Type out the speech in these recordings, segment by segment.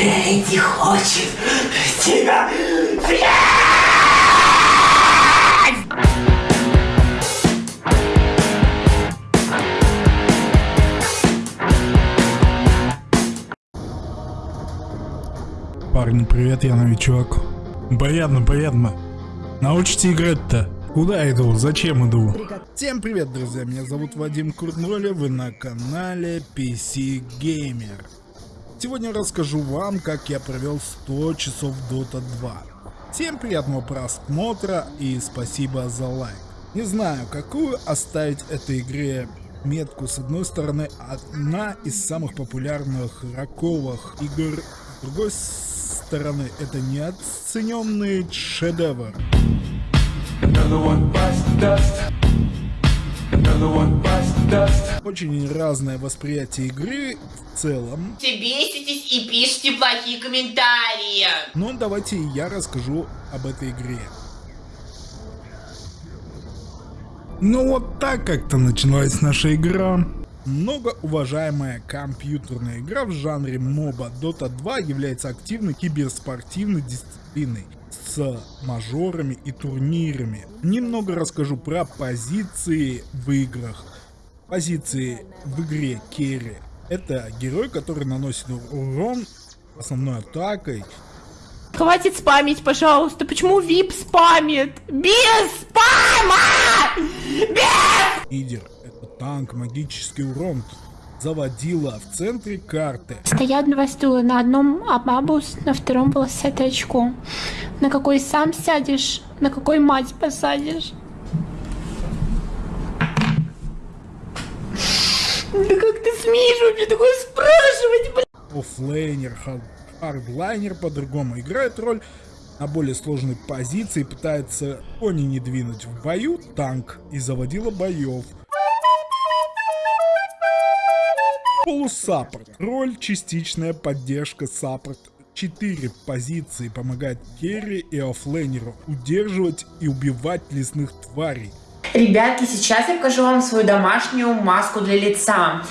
Фредди хочет тебя съесть! Парни, привет, я новичок. Понятно, понятно. Научите играть-то. Куда иду? Зачем иду? Всем привет, друзья. Меня зовут Вадим Куртноля. Вы на канале PC Gamer. Сегодня расскажу вам, как я провел 100 часов Dota 2. Всем приятного просмотра и спасибо за лайк. Не знаю, какую оставить этой игре метку. С одной стороны, одна из самых популярных раковых игр. С другой стороны, это неоцененный шедевр. Очень разное восприятие игры в целом. Все беситесь и пишите плохие комментарии. Но давайте я расскажу об этой игре. Ну вот так как-то началась наша игра. Многоуважаемая компьютерная игра в жанре моба Dota 2 является активной киберспортивной дисциплиной с мажорами и турнирами. Немного расскажу про позиции в играх. Позиции в игре керри. Это герой, который наносит урон основной атакой. Хватит спамить, пожалуйста. Почему VIP спамит? Без спама! Без! Лидер это танк, магический урон. Заводила в центре карты. Стоят два стула. На одном Абабус, на втором полосатое очко. На какой сам сядешь, на какой мать посадишь. Да как ты смеешь вообще такое спрашивать, блин? Offlaner, hardlaner по-другому играет роль на более сложной позиции, пытается кони не двинуть в бою, танк и заводила боев. Полу support. Роль частичная поддержка support. Четыре позиции помогает carry и offlaner у удерживать и убивать лесных тварей. Ребятки, сейчас я покажу вам свою домашнюю маску для лица.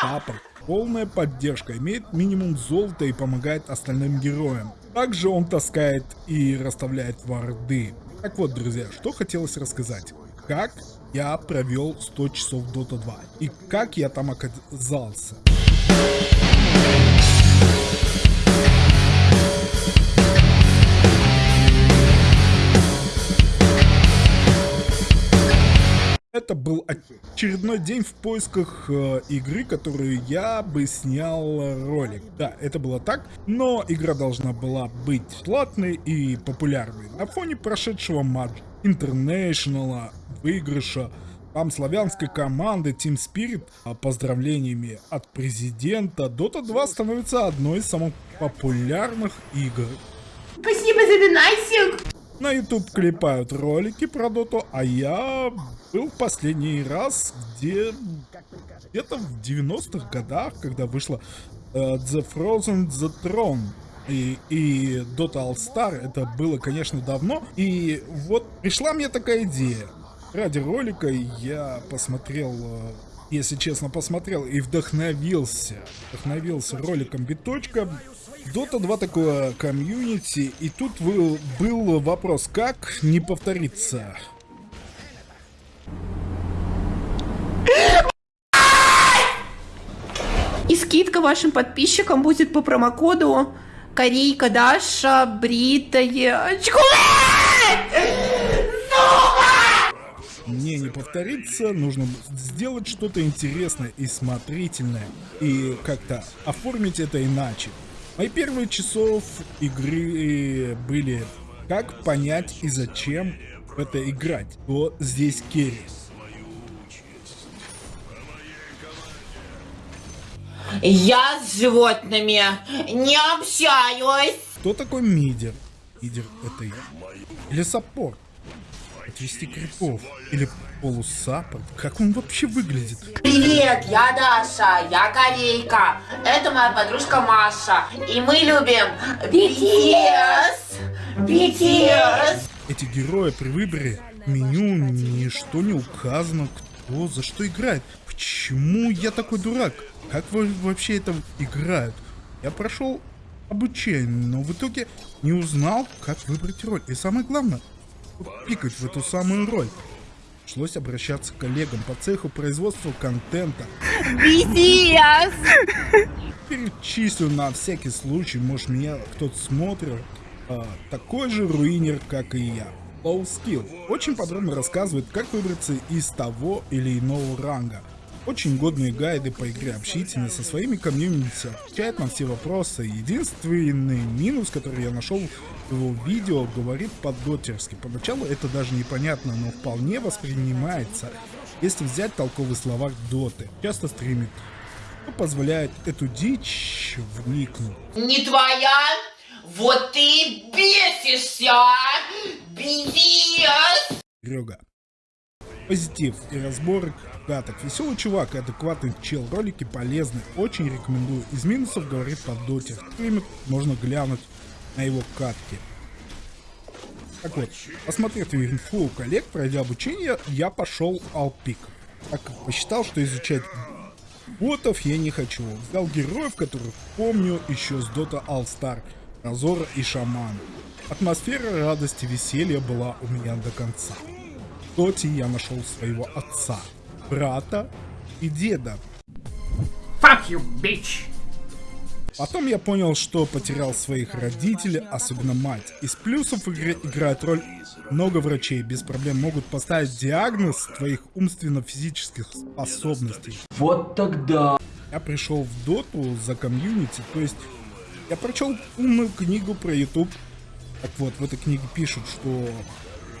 Саппорт. Полная поддержка, имеет минимум золота и помогает остальным героям. Также он таскает и расставляет варды. Так вот, друзья, что хотелось рассказать. Как я провел 100 часов Dota 2 и как я там оказался. Это был очередной день в поисках э, игры, которую я бы снял ролик. Да, это было так, но игра должна была быть платной и популярной. На фоне прошедшего матча International выигрыша там славянской команды Team Spirit а поздравлениями от президента Dota 2 становится одной из самых популярных игр. Спасибо за донатик! На YouTube клепают ролики про Доту, а я был последний раз, где где-то в 90-х годах, когда вышла uh, The Frozen The Throne. И, и Dota All Star, это было, конечно, давно. И вот пришла мне такая идея. Ради ролика я посмотрел, э, если честно, посмотрел и вдохновился. Вдохновился роликом Биточка. Dota 2 такое комьюнити, и тут был вопрос, как не повториться. И скидка вашим подписчикам будет по промокоду Корейка Даша Бритая Мне не повториться, нужно сделать что-то интересное и смотрительное, и как-то оформить это иначе. Мои первые часов игры были как понять и зачем в это играть. Вот здесь керри. Я с животными не общаюсь. Кто такой мидер? Мидер это я. Или саппорт? Отвести крипов. Или полусаппорт. Как он вообще выглядит? Привет, я Даша, я корейка. Это моя подружка Маша. И мы любим BTS. BTS. Эти герои при выборе меню ничто не указано, кто за что играет. почему я такой дурак? Как вообще это играют? Я прошел обучение, но в итоге не узнал, как выбрать роль. И самое главное, пикать в эту самую роль. Пришлось обращаться к коллегам по цеху производства контента. Пиздец! Перечислю на всякий случай, может меня кто-то смотрит. А, такой же руинер, как и я. Low Skill. Очень подробно рассказывает, как выбраться из того или иного ранга. Очень годные гайды по игре общительны со своими комьюнити, отвечает на все вопросы. Единственный минус, который я нашел в его видео, говорит по-дотерски. Поначалу это даже непонятно, но вполне воспринимается, если взять толковые слова доты. Часто стримит, что позволяет эту дичь вникнуть. Не твоя? Вот ты бесишься! а? Пиздец! Позитив и разборок каток. Веселый чувак и адекватный чел. Ролики полезны. Очень рекомендую. Из минусов говорит под доте. Стримит можно глянуть на его катки. Так вот, посмотрев инфу у коллег, пройдя обучение, я пошел алпик. Так как посчитал, что изучать ботов я не хочу. Взял героев, которых помню еще с Dota All Star. Разора и Шаман. Атмосфера радости, веселья была у меня до конца. В Доте я нашел своего отца, брата и деда. Fuck you, bitch! Потом я понял, что потерял своих родителей, особенно мать. Из плюсов в игре играет роль много врачей, без проблем могут поставить диагноз твоих умственно-физических способностей. Вот тогда. Я пришел в доту за комьюнити, то есть я прочел умную книгу про YouTube. Так вот, в этой книге пишут, что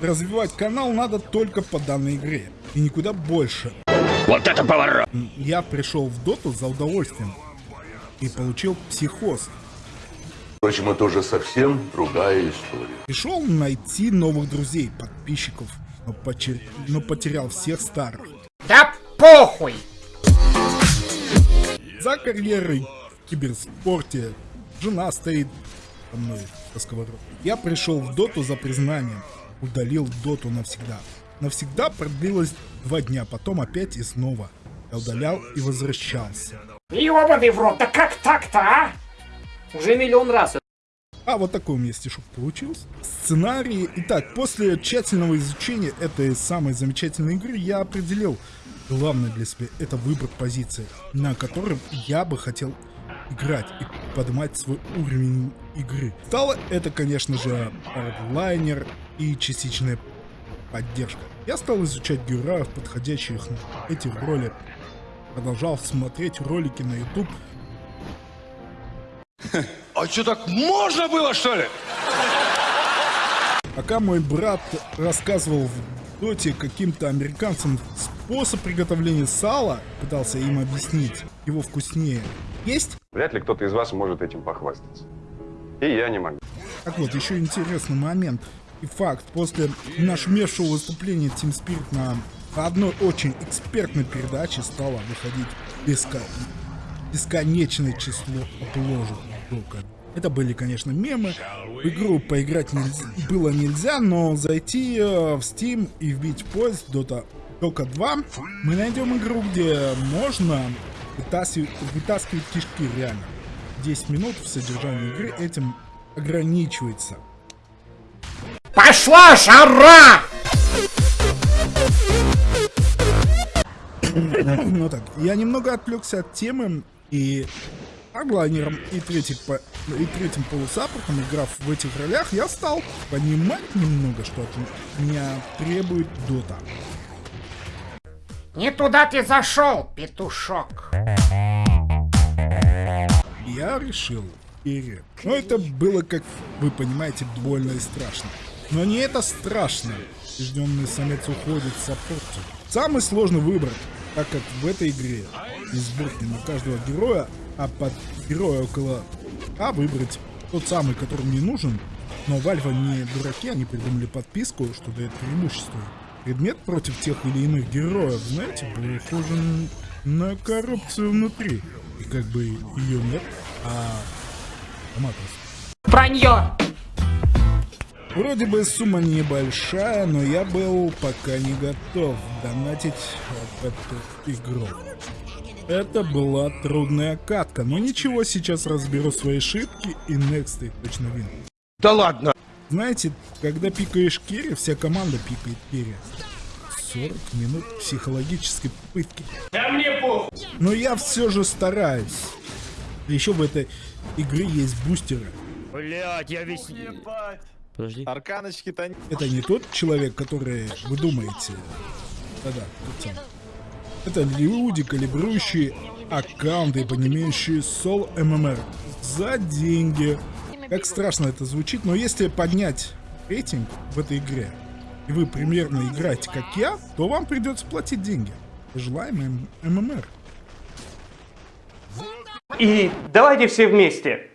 развивать канал надо только по данной игре и никуда больше. Вот это поворот! Я пришел в доту за удовольствием и получил психоз. Впрочем, это уже совсем другая история. Пришел найти новых друзей, подписчиков, но, почер- но потерял всех старых. Да похуй! За карьерой в киберспорте жена стоит со мной. Я пришел в доту за признанием, удалил доту навсегда. Навсегда продлилось два дня, потом опять и снова. Я удалял и возвращался. Ёбаный в рот, да как так-то, а? Уже миллион раз. А вот такой у меня стишок получился. Сценарий. Итак, после тщательного изучения этой самой замечательной игры я определил главное для себя это выбор позиции, на котором я бы хотел играть и поднимать свой уровень игры. Стало это, конечно же, ардлайнер и частичная поддержка. Я стал изучать героев, подходящих на эти роли. Продолжал смотреть ролики на YouTube, А что, так можно было, что ли? Пока мой брат рассказывал в доте каким-то американцам способ приготовления сала, пытался им объяснить, его вкуснее. Есть? Вряд ли кто-то из вас может этим похвастаться. И я не могу. Так вот, еще интересный момент и факт. После нашумевшего выступления Team Spirit на одной очень экспертной передаче стало выходить беско- бесконечное число обложек. Это были, конечно, мемы. В игру поиграть нельзя- было нельзя, но зайти э, в Steam и вбить поиск Dota Дока 2, мы найдем игру, где можно вытаскивать, вытаскивать кишки реально. 10 минут в содержании игры этим ограничивается. Пошла жара! Ну так, я немного отвлекся от темы и аглайнером и, третий по- и третьим полусаппортом, играв в этих ролях, я стал понимать немного, что от меня требует Дота. Не туда ты зашел, петушок. Я решил вперед. Но это было, как вы понимаете, больно и страшно. Но не это страшно. Побежденный самец уходит в саппорте. Самый сложный выбор, так как в этой игре из сборки на каждого героя, а под героя около А выбрать тот самый, который мне нужен. Но Вальва не дураки, они придумали подписку, что дает преимущество. Предмет против тех или иных героев, знаете, похоже на коррупцию внутри. И как бы ее нет, а аматорство. Вранье! Вроде бы сумма небольшая, но я был пока не готов донатить в эту игру. Это была трудная катка, но ничего, сейчас разберу свои ошибки и next точно вин. Да ладно. Знаете, когда пикаешь керри, вся команда пикает керри. 40 минут психологической пытки. Да мне похуй. Но я все же стараюсь. Еще в этой игре есть бустеры. Блять, я весь... Подожди. Арканочки-то не... Это не тот человек, который вы думаете. Да-да. Это люди, калибрующие аккаунты, понимающие сол ММР за деньги. Как страшно это звучит, но если поднять рейтинг в этой игре, и вы примерно играете как я, то вам придется платить деньги. Желаем ММР. И давайте все вместе.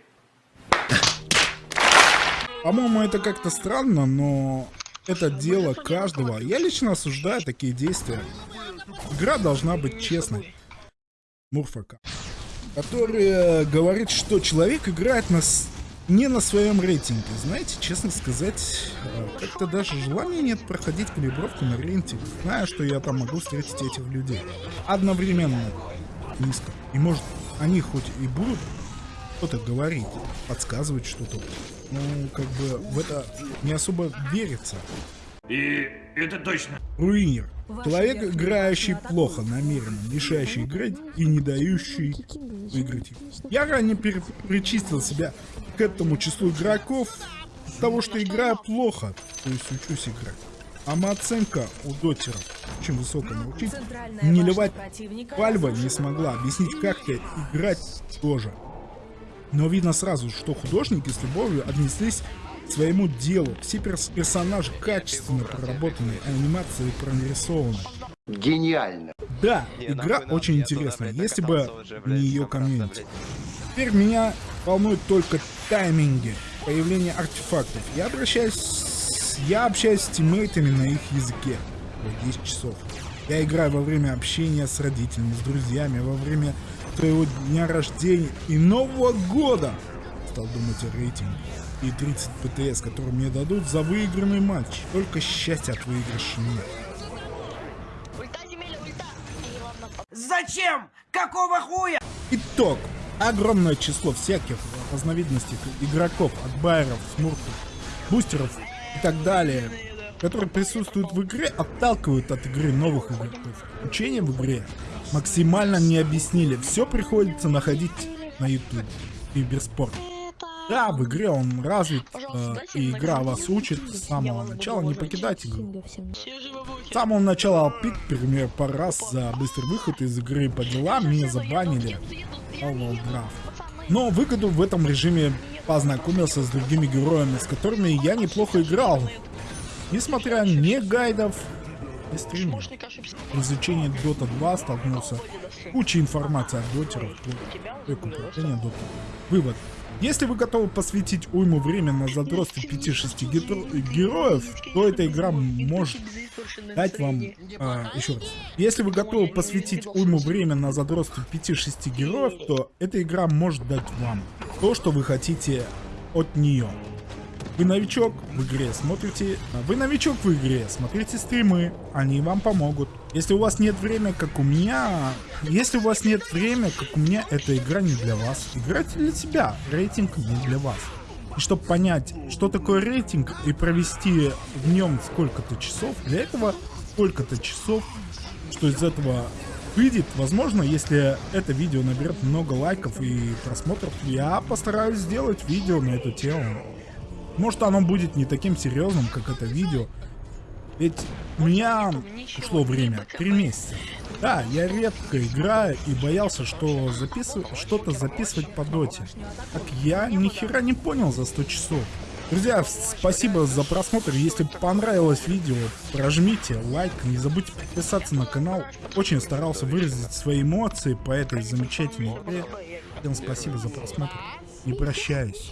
По-моему, это как-то странно, но это дело каждого. Я лично осуждаю такие действия. Игра должна быть честной. Мурфака. Который говорит, что человек играет на с- не на своем рейтинге. Знаете, честно сказать, э, как-то даже желания нет проходить калибровку на рейтинг, зная, что я там могу встретить этих людей. Одновременно низко. И может, они хоть и будут что-то говорить, подсказывать что-то. Ну, как бы в это не особо верится. И это точно. Руинер. Человек, играющий плохо, намеренно, мешающий играть и не дающий выиграть. Я ранее причислил себя к этому числу игроков от того, что играю плохо, то есть учусь играть. А моя оценка у дотеров очень высокая научить. Не ливать Вальва не смогла объяснить, как то играть тоже. Но видно сразу, что художники с любовью отнеслись к своему делу. Все перс- персонажи качественно проработаны, анимации прорисованы. Гениально. Да, игра очень интересная, если бы не ее комьюнити. Теперь меня волнуют только тайминги появления артефактов. Я обращаюсь... Я общаюсь с тиммейтами на их языке. Вот 10 часов. Я играю во время общения с родителями, с друзьями, во время своего дня рождения и Нового года. Стал думать о рейтинге. И 30 ПТС, которые мне дадут за выигранный матч. Только счастья от выигрыша нет. Зачем? Какого хуя? Итог. Огромное число всяких разновидностей игроков, от байеров, смурфов, бустеров и так далее, которые присутствуют в игре, отталкивают от игры новых игроков. Учение в игре максимально не объяснили. Все приходится находить на YouTube. Киберспорт. Да, в игре он развит, э, и игра вас учит с самого начала не покидать игру. С самого начала пик, например, пару раз за быстрый выход из игры по делам меня забанили. Но выгоду в этом режиме познакомился с другими героями, с которыми я неплохо играл. Несмотря ни гайдов, стримов. В изучении Dota 2 столкнулся куча информации от дотеров. Вывод. Если вы готовы посвятить уйму времени на задротство 5-6 гетро- героев, то эта игра может дать вам... а, еще раз. Если вы готовы посвятить уйму времени на задротство 5-6 героев, то эта игра может дать вам то, что вы хотите от нее. Вы новичок в игре, смотрите... Вы новичок в игре, смотрите стримы, они вам помогут. Если у вас нет времени, как у меня... Если у вас нет времени, как у меня, эта игра не для вас. Играйте для себя, рейтинг не для вас. И чтобы понять, что такое рейтинг и провести в нем сколько-то часов, для этого сколько-то часов, что из этого выйдет, возможно, если это видео наберет много лайков и просмотров, я постараюсь сделать видео на эту тему. Может оно будет не таким серьезным, как это видео. Ведь у меня ушло время, три месяца. Да, я редко играю и боялся, что записывать, что-то записывать по доте. Так я ни хера не понял за 100 часов. Друзья, спасибо за просмотр. Если понравилось видео, прожмите лайк. Не забудьте подписаться на канал. Очень старался выразить свои эмоции по этой замечательной игре. Всем спасибо за просмотр. Не прощаюсь.